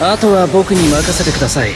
あとは僕に任せてください。